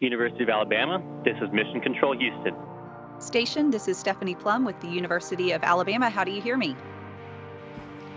University of Alabama, this is Mission Control Houston. Station, this is Stephanie Plum with the University of Alabama. How do you hear me?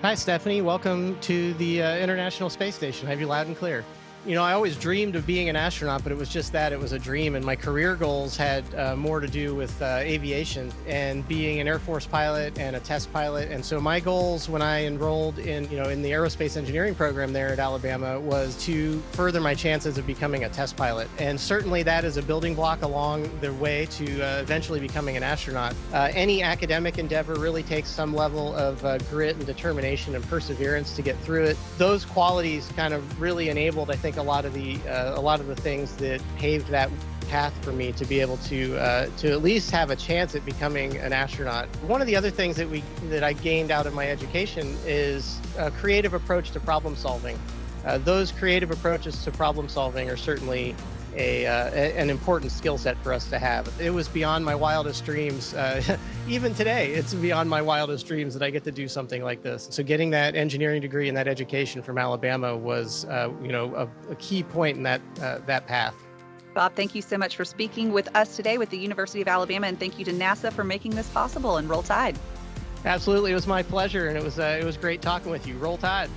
Hi, Stephanie. Welcome to the uh, International Space Station. I have you loud and clear. You know, I always dreamed of being an astronaut, but it was just that it was a dream. And my career goals had uh, more to do with uh, aviation and being an Air Force pilot and a test pilot. And so my goals when I enrolled in, you know, in the aerospace engineering program there at Alabama was to further my chances of becoming a test pilot. And certainly that is a building block along the way to uh, eventually becoming an astronaut. Uh, any academic endeavor really takes some level of uh, grit and determination and perseverance to get through it. Those qualities kind of really enabled, I think, think a lot of the uh, a lot of the things that paved that path for me to be able to uh, to at least have a chance at becoming an astronaut. One of the other things that we that I gained out of my education is a creative approach to problem solving. Uh, those creative approaches to problem solving are certainly a, uh, an important skill set for us to have. It was beyond my wildest dreams. Uh, even today, it's beyond my wildest dreams that I get to do something like this. So getting that engineering degree and that education from Alabama was, uh, you know, a, a, key point in that, uh, that path. Bob, thank you so much for speaking with us today with the University of Alabama, and thank you to NASA for making this possible. And roll tide. Absolutely, it was my pleasure, and it was uh, it was great talking with you. Roll tide.